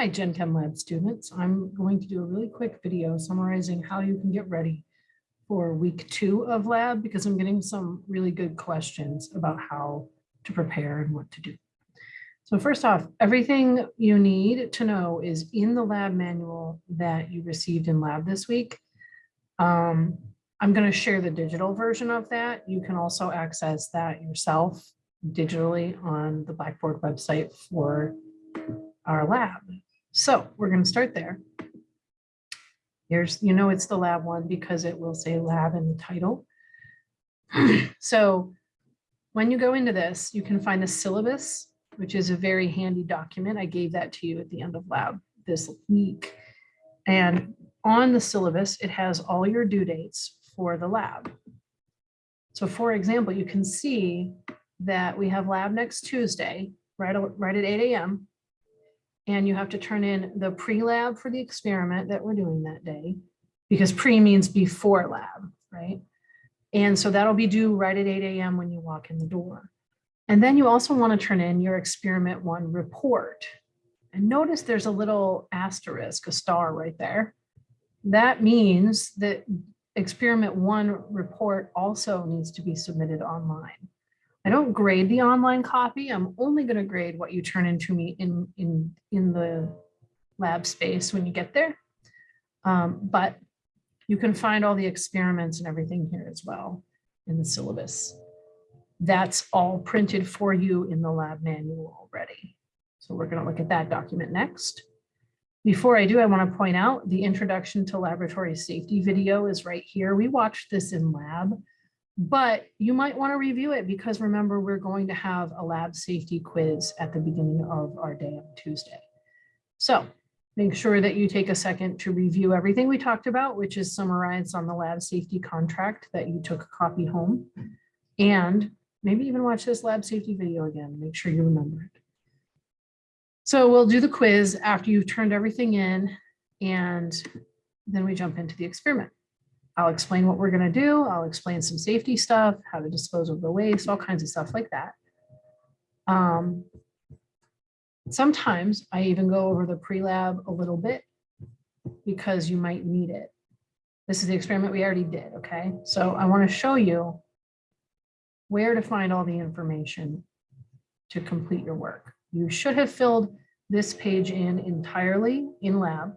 Hi, Gen Chem Lab students. I'm going to do a really quick video summarizing how you can get ready for week two of lab because I'm getting some really good questions about how to prepare and what to do. So first off, everything you need to know is in the lab manual that you received in lab this week. Um, I'm going to share the digital version of that. You can also access that yourself digitally on the Blackboard website for our lab. So we're going to start there. Here's, you know, it's the lab one because it will say lab in the title. So when you go into this, you can find the syllabus, which is a very handy document. I gave that to you at the end of lab this week. And on the syllabus, it has all your due dates for the lab. So for example, you can see that we have lab next Tuesday, right, right at 8 a.m. And you have to turn in the pre-lab for the experiment that we're doing that day, because pre means before lab, right? And so that'll be due right at 8 a.m. when you walk in the door. And then you also want to turn in your experiment one report. And notice there's a little asterisk, a star right there. That means that experiment one report also needs to be submitted online. I don't grade the online copy. I'm only going to grade what you turn into me in, in, in the lab space when you get there. Um, but you can find all the experiments and everything here as well in the syllabus. That's all printed for you in the lab manual already. So we're going to look at that document next. Before I do, I want to point out the introduction to laboratory safety video is right here. We watched this in lab, but you might want to review it because remember, we're going to have a lab safety quiz at the beginning of our day on Tuesday. So make sure that you take a second to review everything we talked about, which is summarized on the lab safety contract that you took a copy home. And maybe even watch this lab safety video again, make sure you remember it. So we'll do the quiz after you've turned everything in and then we jump into the experiment. I'll explain what we're going to do. I'll explain some safety stuff, how to dispose of the waste, all kinds of stuff like that. Um, sometimes I even go over the pre-lab a little bit because you might need it. This is the experiment we already did, okay? So I want to show you where to find all the information to complete your work. You should have filled this page in entirely in lab.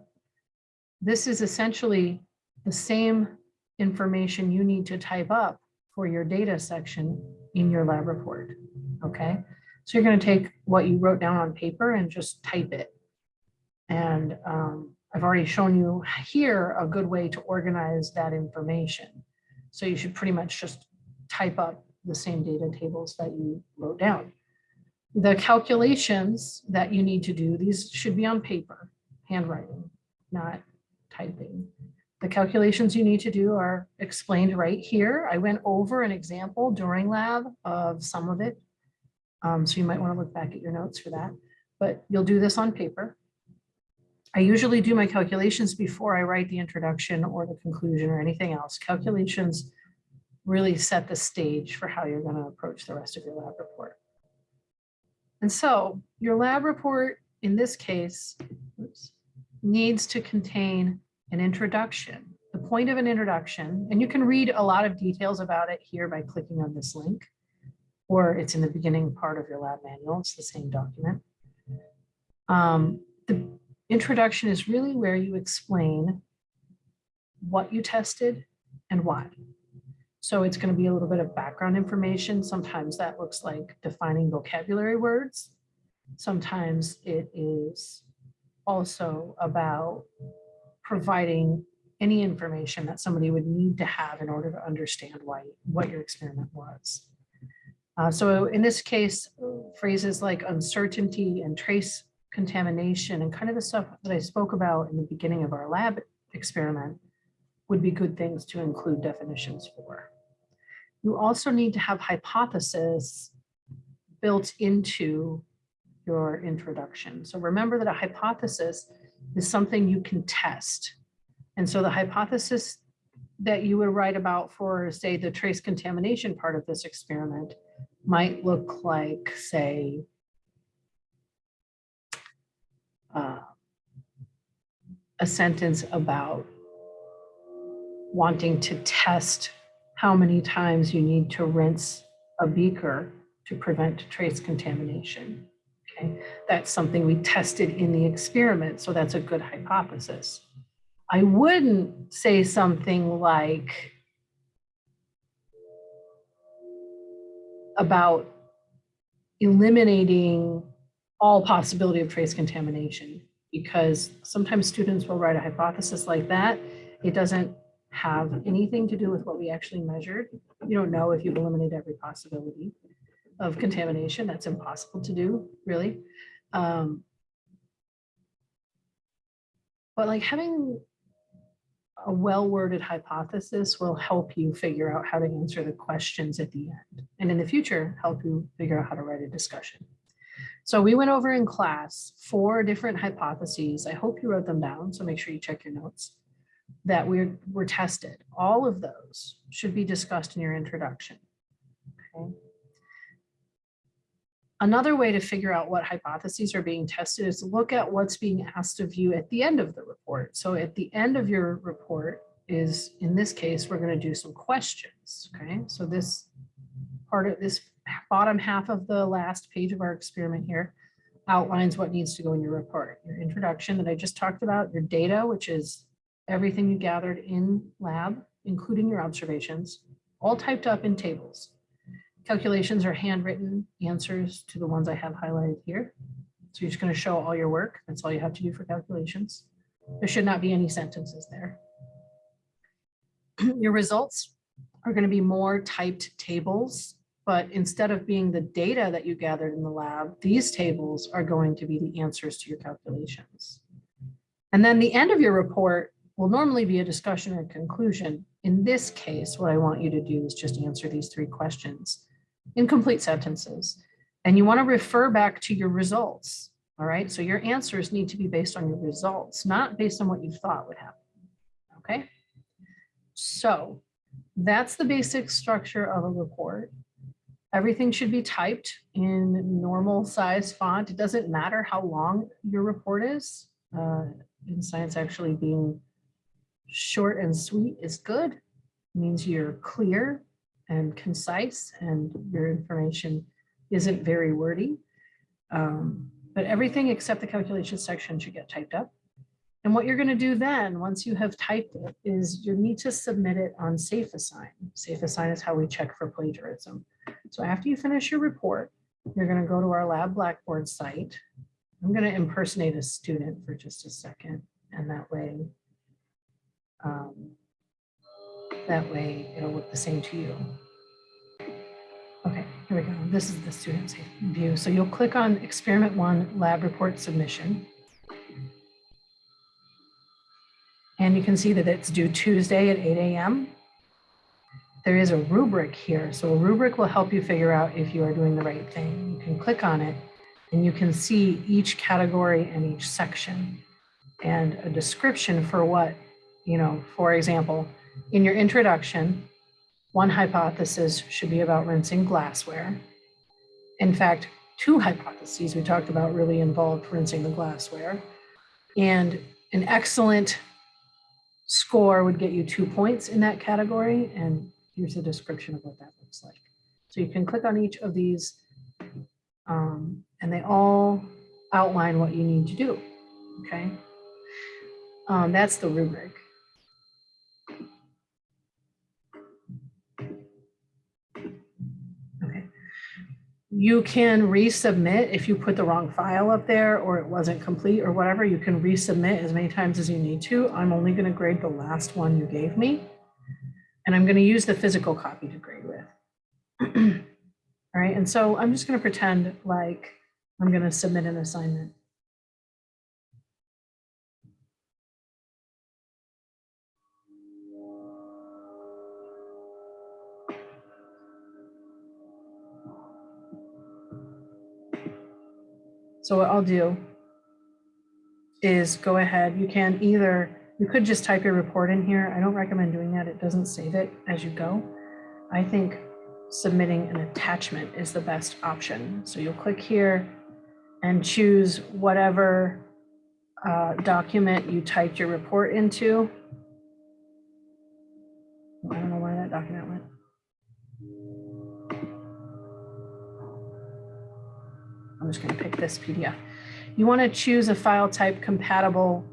This is essentially the same information you need to type up for your data section in your lab report. Okay, so you're going to take what you wrote down on paper and just type it. And um, I've already shown you here a good way to organize that information. So you should pretty much just type up the same data tables that you wrote down. The calculations that you need to do, these should be on paper, handwriting, not typing. Calculations you need to do are explained right here. I went over an example during lab of some of it. Um, so you might want to look back at your notes for that, but you'll do this on paper. I usually do my calculations before I write the introduction or the conclusion or anything else. Calculations really set the stage for how you're going to approach the rest of your lab report. And so your lab report in this case oops, needs to contain an introduction. The point of an introduction, and you can read a lot of details about it here by clicking on this link, or it's in the beginning part of your lab manual. It's the same document. Um, the introduction is really where you explain what you tested and why. So it's going to be a little bit of background information. Sometimes that looks like defining vocabulary words. Sometimes it is also about providing any information that somebody would need to have in order to understand why what your experiment was. Uh, so in this case, phrases like uncertainty and trace contamination and kind of the stuff that I spoke about in the beginning of our lab experiment would be good things to include definitions for. You also need to have hypothesis built into your introduction. So remember that a hypothesis is something you can test. And so the hypothesis that you would write about for, say, the trace contamination part of this experiment might look like, say, uh, a sentence about wanting to test how many times you need to rinse a beaker to prevent trace contamination. That's something we tested in the experiment, so that's a good hypothesis. I wouldn't say something like about eliminating all possibility of trace contamination because sometimes students will write a hypothesis like that. It doesn't have anything to do with what we actually measured. You don't know if you've eliminated every possibility of contamination. That's impossible to do, really. Um, but like having a well-worded hypothesis will help you figure out how to answer the questions at the end. And in the future, help you figure out how to write a discussion. So we went over in class four different hypotheses. I hope you wrote them down, so make sure you check your notes that we're, were tested. All of those should be discussed in your introduction. Okay. Another way to figure out what hypotheses are being tested is to look at what's being asked of you at the end of the report. So at the end of your report is, in this case, we're going to do some questions. Okay, so this part of this bottom half of the last page of our experiment here outlines what needs to go in your report. Your introduction that I just talked about, your data, which is everything you gathered in lab, including your observations, all typed up in tables. Calculations are handwritten answers to the ones I have highlighted here. So you're just going to show all your work. That's all you have to do for calculations. There should not be any sentences there. your results are going to be more typed tables, but instead of being the data that you gathered in the lab, these tables are going to be the answers to your calculations. And then the end of your report will normally be a discussion or conclusion. In this case, what I want you to do is just answer these three questions incomplete sentences. And you want to refer back to your results. All right. So your answers need to be based on your results, not based on what you thought would happen. Okay. So that's the basic structure of a report. Everything should be typed in normal size font. It doesn't matter how long your report is. Uh, in science, actually being short and sweet is good. It means you're clear and concise and your information isn't very wordy. Um, but everything except the calculation section should get typed up. And what you're going to do then, once you have typed it, is you need to submit it on SafeAssign. SafeAssign is how we check for plagiarism. So after you finish your report, you're going to go to our Lab Blackboard site. I'm going to impersonate a student for just a second, and that way um, that way it'll look the same to you. Okay, here we go. This is the student view. So you'll click on experiment one lab report submission. And you can see that it's due Tuesday at 8 a.m. There is a rubric here. So a rubric will help you figure out if you are doing the right thing. You can click on it and you can see each category and each section and a description for what, you know, for example, in your introduction, one hypothesis should be about rinsing glassware. In fact, two hypotheses we talked about really involved rinsing the glassware. And an excellent score would get you two points in that category. And here's a description of what that looks like. So you can click on each of these um, and they all outline what you need to do, okay? Um, that's the rubric. You can resubmit if you put the wrong file up there or it wasn't complete or whatever, you can resubmit as many times as you need to. I'm only going to grade the last one you gave me. And I'm going to use the physical copy to grade with. All right, and so I'm just going to pretend like I'm going to submit an assignment. So what I'll do is go ahead. You can either, you could just type your report in here. I don't recommend doing that. It doesn't save it as you go. I think submitting an attachment is the best option. So you'll click here and choose whatever uh, document you typed your report into. This PDF. You want to choose a file type compatible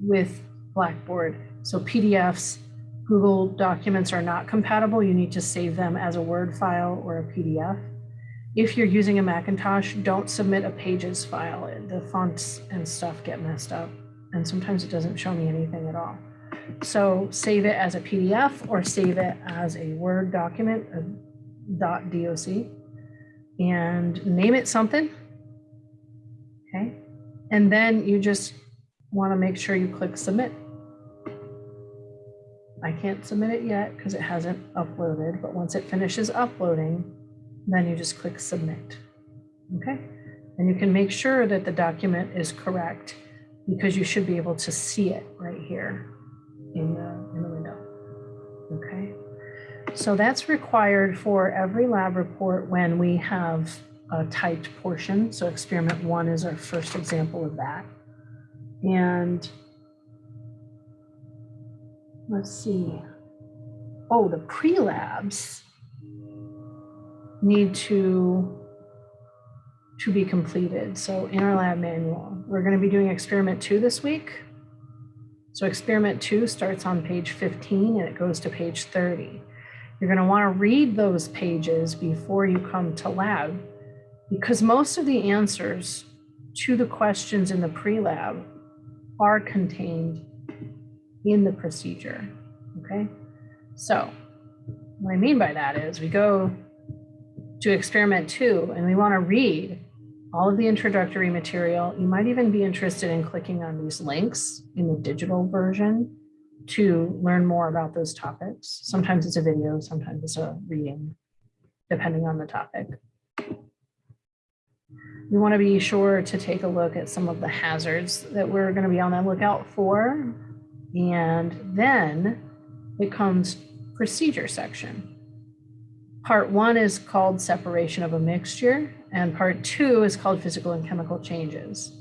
with Blackboard. So PDFs, Google documents are not compatible. You need to save them as a Word file or a PDF. If you're using a Macintosh, don't submit a pages file. The fonts and stuff get messed up. And sometimes it doesn't show me anything at all. So save it as a PDF or save it as a Word document, a .doc, and name it something. Okay. And then you just want to make sure you click submit. I can't submit it yet because it hasn't uploaded, but once it finishes uploading, then you just click submit. Okay. And you can make sure that the document is correct because you should be able to see it right here in the, in the window. Okay. So that's required for every lab report when we have a typed portion. So experiment one is our first example of that. And let's see. Oh, the pre-labs need to to be completed. So in our lab manual, we're going to be doing experiment two this week. So experiment two starts on page 15 and it goes to page 30. You're going to want to read those pages before you come to lab because most of the answers to the questions in the pre-lab are contained in the procedure, okay? So what I mean by that is we go to experiment two and we wanna read all of the introductory material. You might even be interested in clicking on these links in the digital version to learn more about those topics. Sometimes it's a video, sometimes it's a reading, depending on the topic. You want to be sure to take a look at some of the hazards that we're going to be on the lookout for. And then it comes procedure section. Part one is called separation of a mixture, and part two is called physical and chemical changes.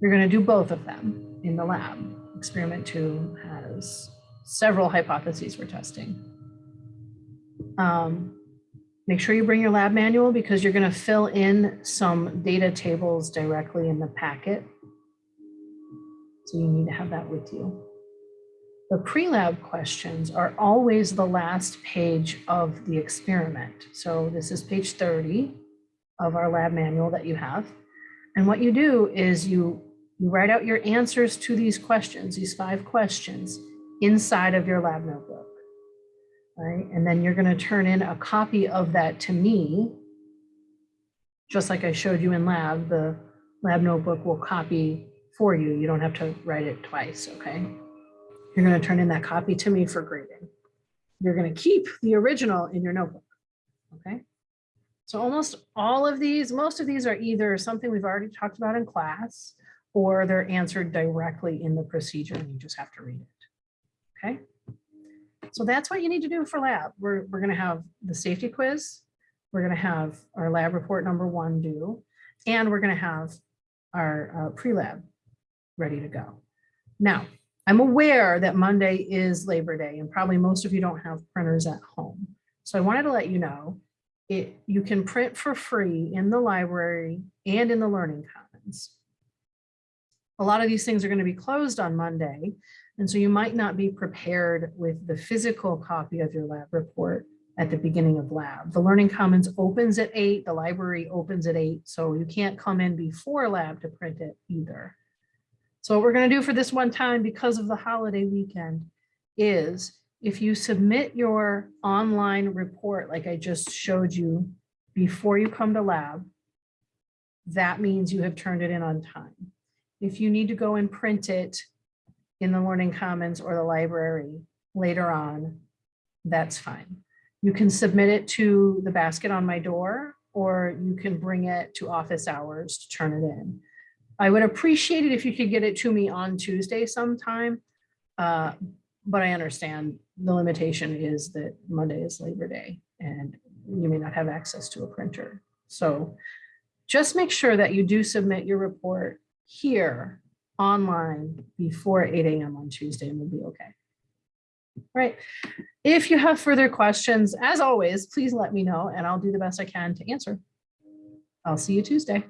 You're going to do both of them in the lab. Experiment two has several hypotheses we're testing. Um, Make sure you bring your lab manual because you're going to fill in some data tables directly in the packet. So you need to have that with you. The pre-lab questions are always the last page of the experiment. So this is page 30 of our lab manual that you have. And what you do is you, you write out your answers to these questions, these five questions, inside of your lab notebook right? And then you're going to turn in a copy of that to me, just like I showed you in lab, the lab notebook will copy for you. You don't have to write it twice, okay? You're going to turn in that copy to me for grading. You're going to keep the original in your notebook, okay? So almost all of these, most of these are either something we've already talked about in class, or they're answered directly in the procedure and you just have to read it, okay? So that's what you need to do for lab. We're, we're gonna have the safety quiz. We're gonna have our lab report number one due, and we're gonna have our uh, pre-lab ready to go. Now, I'm aware that Monday is Labor Day and probably most of you don't have printers at home. So I wanted to let you know it, you can print for free in the library and in the Learning Commons. A lot of these things are going to be closed on Monday, and so you might not be prepared with the physical copy of your lab report at the beginning of lab. The Learning Commons opens at eight, the library opens at eight, so you can't come in before lab to print it either. So what we're gonna do for this one time because of the holiday weekend is if you submit your online report, like I just showed you before you come to lab, that means you have turned it in on time. If you need to go and print it in the Learning Commons or the library later on, that's fine. You can submit it to the basket on my door, or you can bring it to office hours to turn it in. I would appreciate it if you could get it to me on Tuesday sometime, uh, but I understand the limitation is that Monday is Labor Day and you may not have access to a printer. So just make sure that you do submit your report here online before eight AM on Tuesday and we'll be okay. Right. If you have further questions, as always, please let me know and I'll do the best I can to answer. I'll see you Tuesday.